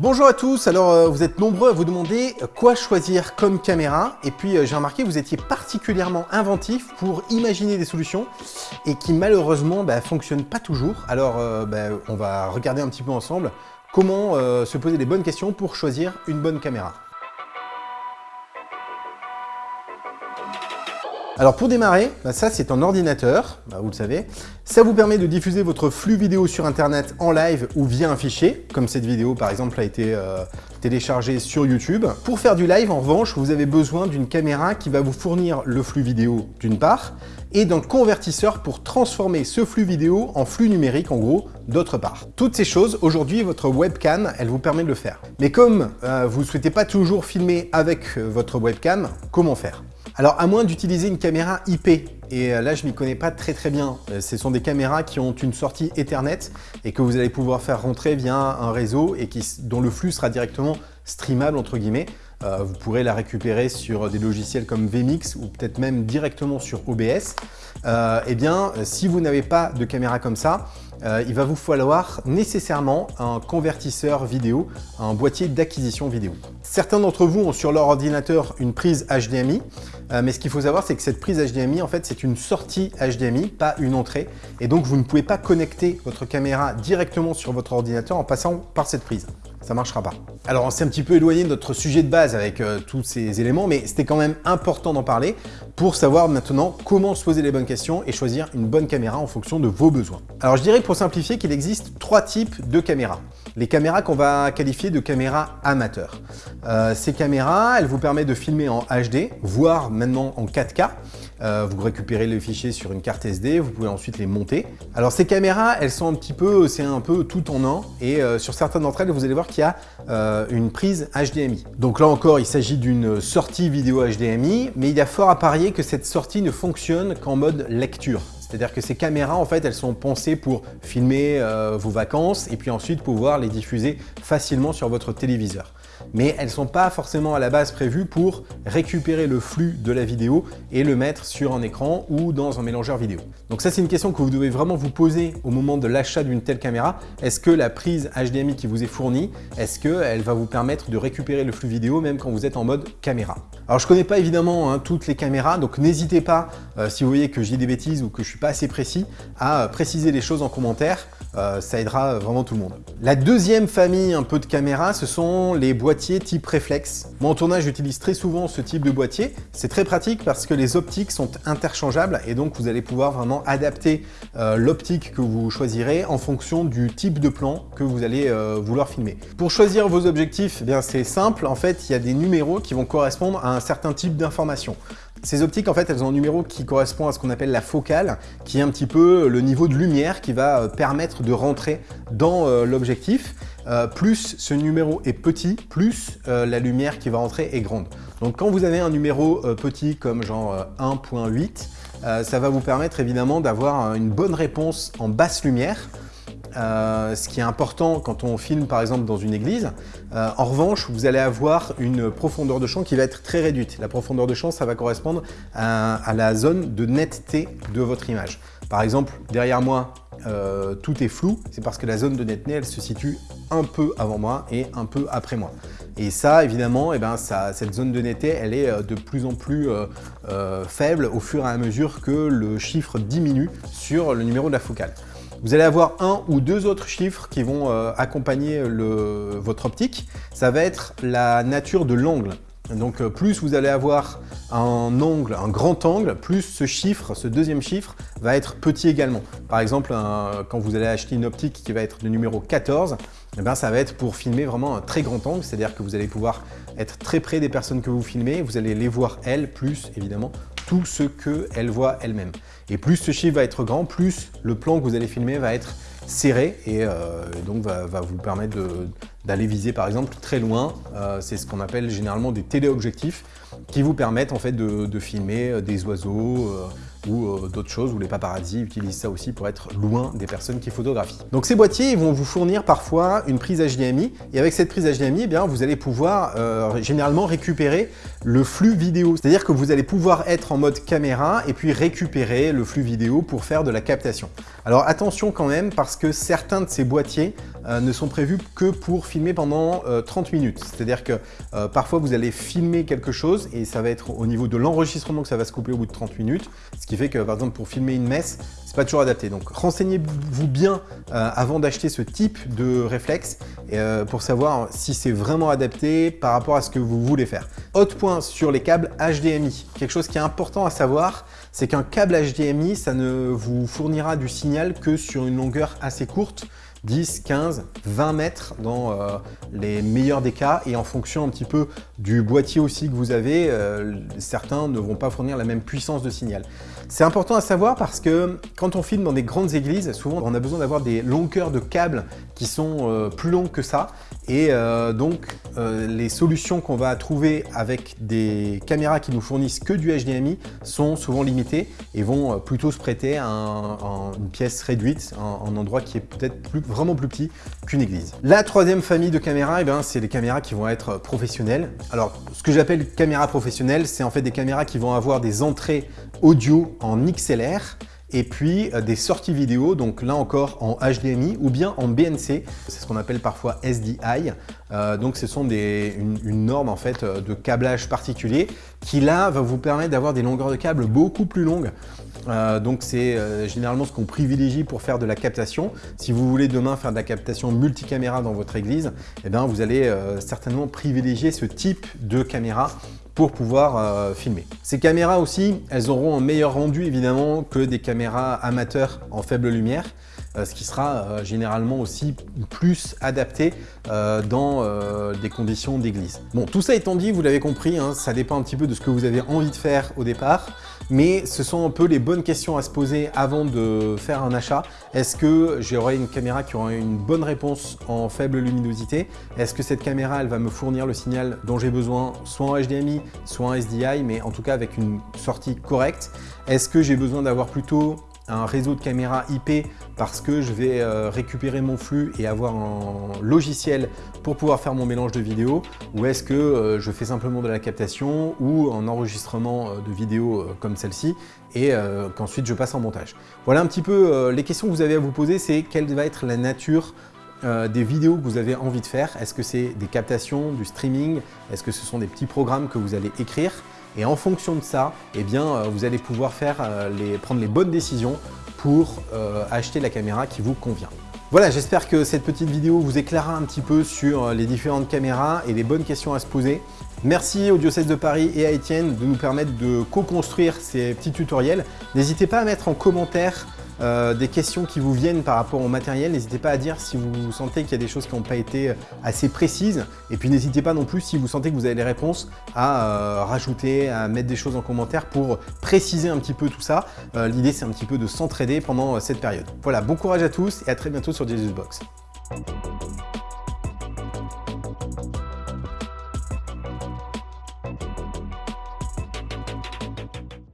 Bonjour à tous, alors euh, vous êtes nombreux à vous demander euh, quoi choisir comme caméra et puis euh, j'ai remarqué que vous étiez particulièrement inventif pour imaginer des solutions et qui malheureusement bah, fonctionnent pas toujours. Alors bah, on va regarder un petit peu ensemble comment se poser les bonnes questions pour choisir une bonne caméra. Alors pour démarrer, bah, ça c'est un ordinateur, bah, vous le savez. Ça vous permet de diffuser votre flux vidéo sur internet en live ou via un fichier, comme cette vidéo par exemple a été euh, téléchargée sur YouTube. Pour faire du live en revanche, vous avez besoin d'une caméra qui va vous fournir le flux vidéo d'une part, et d'un convertisseur pour transformer ce flux vidéo en flux numérique en gros d'autre part. Toutes ces choses, aujourd'hui votre webcam, elle vous permet de le faire. Mais comme euh, vous ne souhaitez pas toujours filmer avec euh, votre webcam, comment faire? Alors, à moins d'utiliser une caméra IP, et euh, là je m'y connais pas très très bien, euh, ce sont des caméras qui ont une sortie Ethernet et que vous allez pouvoir faire rentrer via un réseau et dont le flux sera directement streamable entre guillemets. Euh, vous pourrez la récupérer sur des logiciels comme vMix ou peut-être même directement sur OBS. eh bien, si vous n'avez pas de caméra comme ça, il va vous falloir nécessairement un convertisseur vidéo, un boîtier d'acquisition vidéo. Certains d'entre vous ont sur leur ordinateur une prise HDMI, euh, mais ce qu'il faut savoir, c'est que cette prise HDMI, en fait, c'est une sortie HDMI, pas une entrée. Et donc, vous ne pouvez pas connecter votre caméra directement sur votre ordinateur en passant par cette prise ça marchera pas. Alors on s'est un petit peu éloigné de notre sujet de base avec euh, tous ces éléments, mais c'était quand même important d'en parler pour savoir maintenant comment se poser les bonnes questions et choisir une bonne caméra en fonction de vos besoins. Alors je dirais pour simplifier qu'il existe trois types de caméras. Les caméras qu'on va qualifier de caméras amateurs. Euh, ces caméras, elles vous permettent de filmer en HD, voire maintenant en 4K. Euh, vous récupérez les fichiers sur une carte SD, vous pouvez ensuite les monter. Alors ces caméras, elles sont un petit peu, c'est un peu tout en un, et euh, sur certaines d'entre elles, vous allez voir qu'il y a une prise HDMI. Donc là encore, il s'agit d'une sortie vidéo HDMI, mais il y a fort à parier que cette sortie ne fonctionne qu'en mode lecture. C'est-à-dire que ces caméras, en fait, elles sont pensées pour filmer vos vacances et puis ensuite pouvoir les diffuser facilement sur votre téléviseur mais elles ne sont pas forcément à la base prévues pour récupérer le flux de la vidéo et le mettre sur un écran ou dans un mélangeur vidéo. Donc ça, c'est une question que vous devez vraiment vous poser au moment de l'achat d'une telle caméra. Est-ce que la prise HDMI qui vous est fournie, est-ce qu'elle va vous permettre de récupérer le flux vidéo même quand vous êtes en mode caméra? Alors je ne connais pas évidemment hein, toutes les caméras, donc n'hésitez pas, euh, si vous voyez que j'ai des bêtises ou que je suis pas assez précis, à préciser les choses en commentaire. Euh, ça aidera vraiment tout le monde. La deuxième famille un peu de caméras, ce sont les boîtiers type réflexe. Moi en tournage, j'utilise très souvent ce type de boîtier. C'est très pratique parce que les optiques sont interchangeables et donc vous allez pouvoir vraiment adapter euh, l'optique que vous choisirez en fonction du type de plan que vous allez euh, vouloir filmer. Pour choisir vos objectifs, eh bien c'est simple. En fait, il y a des numéros qui vont correspondre à un certain type d'information. Ces optiques, en fait, elles ont un numéro qui correspond à ce qu'on appelle la focale, qui est un petit peu le niveau de lumière qui va euh, permettre de rentrer dans euh, l'objectif. Euh, plus ce numéro est petit, plus la lumière qui va rentrer est grande. Donc quand vous avez un numéro petit comme genre 1.8, ça va vous permettre évidemment d'avoir une bonne réponse en basse lumière, euh, ce qui est important quand on filme par exemple dans une église. Euh, en revanche, vous allez avoir une profondeur de champ qui va être très réduite. La profondeur de champ, ça va correspondre à, la zone de netteté de votre image. Par exemple, derrière moi, euh, tout est flou, c'est parce que la zone de netteté, elle se situe un peu avant moi et un peu après moi. Et ça, évidemment, eh ben, cette zone de netteté, elle est de plus en plus faible au fur et à mesure que le chiffre diminue sur le numéro de la focale. Vous allez avoir un ou deux autres chiffres qui vont euh, accompagner votre optique. Ça va être la nature de l'angle. Donc euh, plus vous allez avoir un angle, un grand angle, plus ce chiffre, ce deuxième chiffre, va être petit également. Par exemple, quand vous allez acheter une optique qui va être de numéro 14, eh bien, ça va être pour filmer vraiment un très grand angle, c'est-à-dire que vous allez pouvoir être très près des personnes que vous filmez, vous allez les voir elles, plus évidemment tout ce qu'elles voient elles-mêmes. Et plus ce chiffre va être grand, plus le plan que vous allez filmer va être serré et, euh, donc va, vous permettre d'aller viser par exemple très loin. Euh, c'est ce qu'on appelle généralement des téléobjectifs qui vous permettent en fait de, filmer euh, des oiseaux ou d'autres choses, ou les paparazzis utilisent ça aussi pour être loin des personnes qui photographient. Donc ces boîtiers vont vous fournir parfois une prise HDMI, et avec cette prise HDMI, eh bien, vous allez pouvoir généralement récupérer le flux vidéo. C'est-à-dire que vous allez pouvoir être en mode caméra et puis récupérer le flux vidéo pour faire de la captation. Alors attention quand même parce que certains de ces boîtiers ne sont prévus que pour filmer pendant 30 minutes. C'est-à-dire que parfois vous allez filmer quelque chose et ça va être au niveau de l'enregistrement que ça va se couper au bout de 30 minutes. Ce qui fait que par exemple pour filmer une messe, c'est pas toujours adapté. Donc renseignez-vous bien avant d'acheter ce type de réflexe pour savoir si c'est vraiment adapté par rapport à ce que vous voulez faire. Autre point sur les câbles HDMI, quelque chose qui est important à savoir, c'est qu'un câble HDMI, ça ne vous fournira du signal que sur une longueur assez courte, 10, 15, 20 mètres dans euh, les meilleurs des cas et en fonction un petit peu du boîtier aussi que vous avez, euh, certains ne vont pas fournir la même puissance de signal. C'est important à savoir parce que quand on filme dans des grandes églises, souvent on a besoin d'avoir des longueurs de câbles qui sont euh, plus longues que ça et donc les solutions qu'on va trouver avec des caméras qui nous fournissent que du HDMI sont souvent limitées et vont plutôt se prêter à, une pièce réduite, un, endroit qui est peut-être vraiment plus petit qu'une église. La troisième famille de caméras, eh ben, c'est les caméras qui vont être professionnelles. Alors, ce que j'appelle caméra professionnelle, c'est en fait des caméras qui vont avoir des entrées audio en XLR, et puis euh, des sorties vidéo, donc là encore en HDMI ou bien en BNC, c'est ce qu'on appelle parfois SDI. Euh, donc ce sont des, une, norme en fait euh, de câblage particulier qui là va vous permettre d'avoir des longueurs de câble beaucoup plus longues. donc c'est généralement ce qu'on privilégie pour faire de la captation. Si vous voulez demain faire de la captation multicaméra dans votre église, eh bien, vous allez certainement privilégier ce type de caméra pour pouvoir euh, filmer. Ces caméras aussi, elles auront un meilleur rendu évidemment que des caméras amateurs en faible lumière, ce qui sera euh, généralement aussi plus adapté dans des conditions d'église. Bon, tout ça étant dit, vous l'avez compris, hein, ça dépend un petit peu de ce que vous avez envie de faire au départ mais ce sont un peu les bonnes questions à se poser avant de faire un achat. Est-ce que j'aurai une caméra qui aura une bonne réponse en faible luminosité? Est-ce que cette caméra, elle va me fournir le signal dont j'ai besoin, soit en HDMI, soit en SDI, mais en tout cas avec une sortie correcte? Est-ce que j'ai besoin d'avoir plutôt un réseau de caméras IP parce que je vais euh, récupérer mon flux et avoir un logiciel pour pouvoir faire mon mélange de vidéos ou est-ce que euh, je fais simplement de la captation ou un enregistrement euh, de vidéos comme celle-ci et qu'ensuite je passe en montage. Voilà un petit peu les questions que vous avez à vous poser, c'est quelle va être la nature des vidéos que vous avez envie de faire? Est-ce que c'est des captations, du streaming? Est-ce que ce sont des petits programmes que vous allez écrire? Et en fonction de ça, eh euh, vous allez pouvoir euh, prendre les bonnes décisions pour euh, acheter la caméra qui vous convient. Voilà, j'espère que cette petite vidéo vous éclairera un petit peu sur les différentes caméras et les bonnes questions à se poser. Merci au Diocèse de Paris et à Étienne de nous permettre de co-construire ces petits tutoriels. N'hésitez pas à mettre en commentaire euh, des questions qui vous viennent par rapport au matériel. N'hésitez pas à dire si vous sentez qu'il y a des choses qui n'ont pas été assez précises. Et puis n'hésitez pas non plus, si vous sentez que vous avez les réponses, à euh, rajouter, à mettre des choses en commentaire pour préciser un petit peu tout ça. Euh, l'idée, c'est un petit peu de s'entraider pendant cette période. Voilà, bon courage à tous et à très bientôt sur Jesus Box.